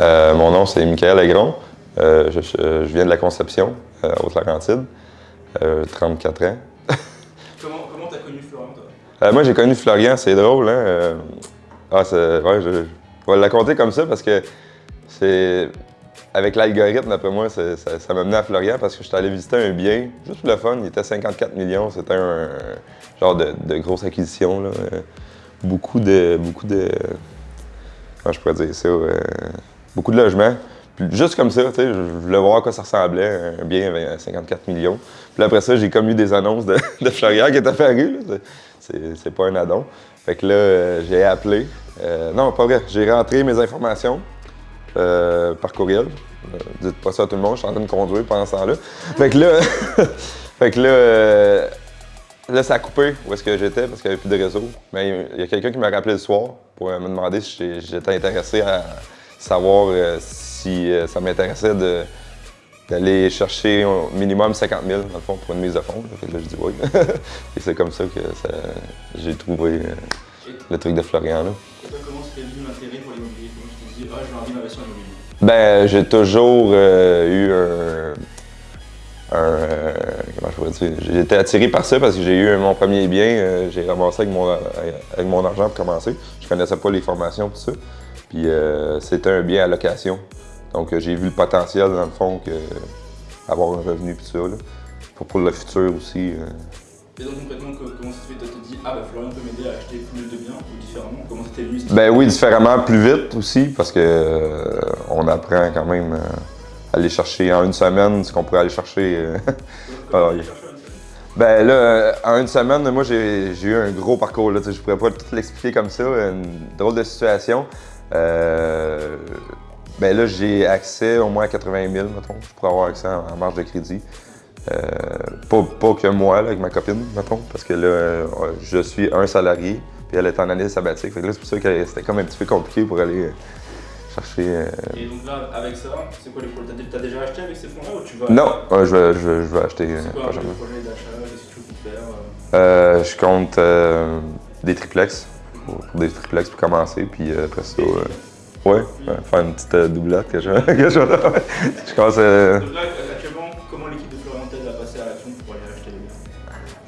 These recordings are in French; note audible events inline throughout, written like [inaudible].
Euh, mon nom, c'est Michael Aigron. Euh, je, je- je viens de la Conception, euh, Haute-Laurentide. Euh, 34 ans. [laughs] Comment comment t'as connu Florian toi? Euh, moi, j'ai connu Florian, c'est drôle, hein? euh, ah, c'est- ouais, je, je vais la compter comme ça parce que c'est. Avec l'algorithme, d'après moi, ça ça m'a mené à Florian parce que j'étais allé visiter un bien, juste pour le fun, il était 54 millions, c'était un, genre de, de grosse acquisition, là. euh, beaucoup de. Beaucoup de. Comment je pourrais dire ça? Beaucoup de logements. Puis juste comme ça, je voulais voir à quoi ça ressemblait, un bien avec 54 millions. Puis après ça, j'ai comme eu des annonces de, [laughs] de Florian qui est apparu. C'est- pas un addon. Fait que là, euh, j'ai appelé. Euh, non, pas vrai. J'ai rentré mes informations euh, par courriel. Dites pas ça à tout le monde, je suis en train de conduire pendant ce temps-là. Fait que là, [laughs] fait que là, là, ça a coupé où est-ce que j'étais parce qu'il n'y avait plus de réseau. Mais il y a quelqu'un qui m'a rappelé le soir pour me demander si j'étais intéressé à savoir euh, si euh, ça m'intéressait de d'aller chercher au minimum 50 000 dans le fond pour une mise de fonds. là. Fait là, je dis oui. [laughs] Et c'est comme ça que j'ai trouvé euh, le truc de Florian. Là. Toi, comment c'était venu l'intérêt pour l'immobilier? Comment tu t'es dit, ah, j'ai envie d'investir en immobilier Ben, j'ai toujours eu un. euh, comment je pourrais dire? J'ai été attiré par ça parce que j'ai eu mon premier bien. euh, j'ai ramassé avec mon, avec mon argent pour commencer. Je connaissais pas les formations tout ça. Puis euh, c'était un bien à location. Donc euh, j'ai vu le potentiel dans le fond que avoir un revenu tout ça. Là. Pour, pour le futur aussi. euh. Et donc concrètement, co- comment ça se fait? Toi, tu te dis, ah bah Florian peut m'aider à acheter plus de biens ou différemment Comment c'était cette Ben oui, différemment, plus vite aussi, parce que euh, on apprend quand même à aller chercher en une semaine ce qu'on pourrait aller chercher. euh. [laughs] Ben là, en une semaine, moi j'ai eu un gros parcours. Là, je pourrais pas tout l'expliquer comme ça, une drôle de situation. Euh, ben là, j'ai accès au moins à 80 000, mettons. Je pourrais avoir accès en, en marge de crédit. Euh, pas, pas que moi, là, avec ma copine, mettons, parce que là, euh, je suis un salarié, puis elle est en année sabbatique. Fait que là, c'est pour ça que c'était comme un petit peu compliqué pour aller euh, chercher. euh, Et donc là, avec ça, c'est quoi les projets? T'as déjà acheté avec ces fonds-là ou tu vas Non, je, vais, je, vais, je vais acheter C'est quoi projet d'achat? Qu'est-ce que tu veux faire je compte des triplex, pour, pour des triplex pour commencer, puis euh, après ça, euh, ouais, ouais, faire une petite euh, doublette que je, [laughs] que je, ouais. je commence euh, Donc là, actuellement, comment l'équipe de Florian t'aide à passer à l'action pour aller acheter les biens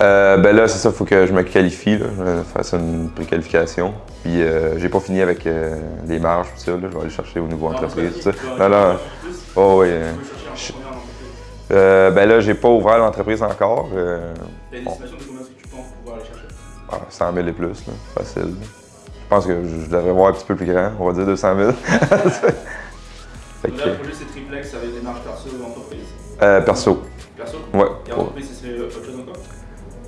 euh, ben là, c'est ça, faut que je me qualifie, là, je vais faire ça une préqualification. Puis euh, j'ai pas fini avec euh, les marges, tout ça, là, je vais aller chercher au niveau Non, entreprise, tout ça. Non, non, oh oui. Euh, euh, ben là, j'ai pas ouvert l'entreprise encore. euh, T'as une estimation de combien est-ce que tu penses pouvoir aller chercher? Ah, 100 000 et plus, là, facile. Je pense que je devrais voir un petit peu plus grand, on va dire 200 000. [laughs] Fait Donc que, là, le projet, c'est triplex avec des marges perso ou entreprise? Euh, perso, Perso? Ouais. Et entreprise, ce serait autre chose encore?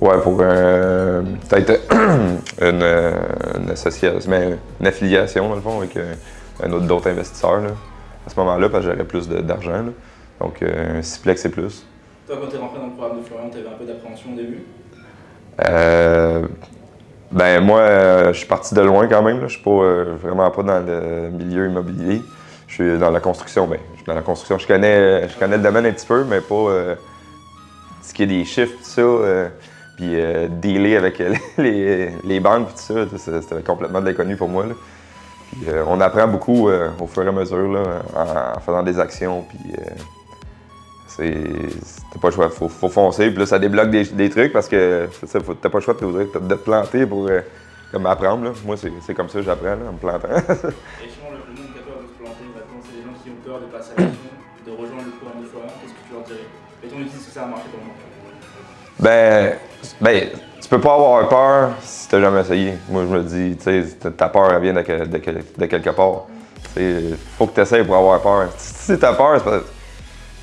Ouais, pour euh, peut-être [clears throat] une, euh, une association, mais une affiliation dans le fond avec euh, un autre d'autres investisseurs là, à ce moment-là, parce que j'aurais plus d'argent. Donc euh, un Siplex et plus. Toi, quand t'es rentré dans le programme de Florian, t'avais un peu d'appréhension au début? Euh, ben euh, je suis parti de loin quand même. Là. Je suis pas euh, vraiment pas dans le milieu immobilier. Je suis dans la construction. Ben, je suis dans la construction. Je connais, je connais le domaine un petit peu, mais pas euh, ce qui est des chiffres, tout ça. euh, puis dealer avec [laughs] les, banques, tout ça, c'était complètement de l'inconnu pour moi. là. On apprend beaucoup au fur et à mesure là, en, faisant des actions. Puis, t'as pas le choix, faut, faut foncer. Puis là, ça débloque des, des trucs parce que t'as pas le choix de, te- planter pour comme apprendre. là. Moi, c'est comme ça que j'apprends, en me plantant. [laughs] Et sinon, le, le monde peur de se planter, maintenant, c'est des gens qui ont peur de passer à l'action, de rejoindre le programme de Florian. Qu'est-ce que tu leur dirais? Et ton utilise que ça a marché pour moment ben, ben, tu peux pas avoir peur si t'as jamais essayé. Moi, je me dis, tu sais, ta- peur, elle vient de, que- de que- de quelque part. Sais, faut que tu essayes pour avoir peur. Si t'as peur, c'est parce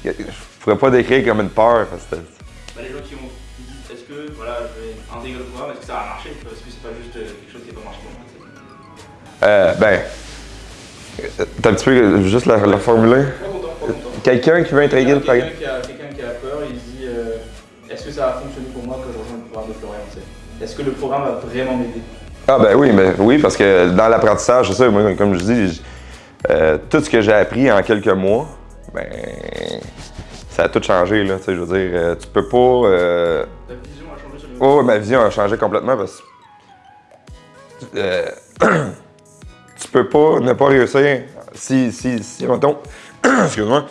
que- je pourrais pas décrire comme une peur parce que bah, Les gens qui, ont, que voilà, je vais intégrer le programme, est-ce que ça va marcher? Est-ce que c'est pas juste euh, quelque chose qui n'a pas marché pour moi Euh, ben, euh, t'as un petit peu juste la, la formuler. Quelqu'un qui veut intégrer le programme? Quelqu'un qui a peur, il dit euh, est-ce que ça va fonctionner pour moi que je rejoins le programme de Florian Est-ce que le programme va vraiment m'aider? Ah ben oui, mais oui, parce que dans l'apprentissage, c'est ça, moi, comme je dis, j- euh, tout ce que j'ai appris en quelques mois, ben, ça a tout changé, là, tu sais, je veux dire, euh, tu peux pas... euh, Ta vision a changé sur le Oh, ma vision a changé complètement parce que euh, [clears throat] tu peux pas ne pas réussir si, si, si, mettons, [clears throat] excuse-moi,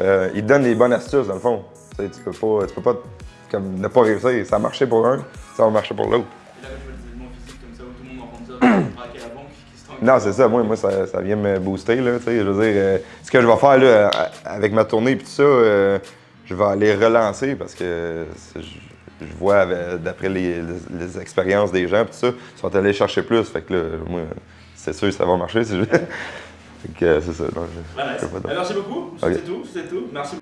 euh, ils te donnent les bonnes astuces, dans le fond. Tu sais, tu peux pas, tu peux pas comme, ne pas réussir. Ça a marché pour un, ça va marcher pour l'autre. Braquer la banque, qui se Non, c'est ça. Moi, moi ça, ça vient me booster. Là, tu sais, je veux dire, euh, ce que je vais faire là, avec ma tournée et tout ça, euh, je vais aller relancer parce que je, je vois d'après les, les- les expériences des gens, tout ça, ils sont allés chercher plus. Fait que là, moi, c'est sûr que ça va marcher. C'est [laughs] euh, c'est ça. Ah, d'autre. Merci beaucoup, c'est tout, tout. Merci.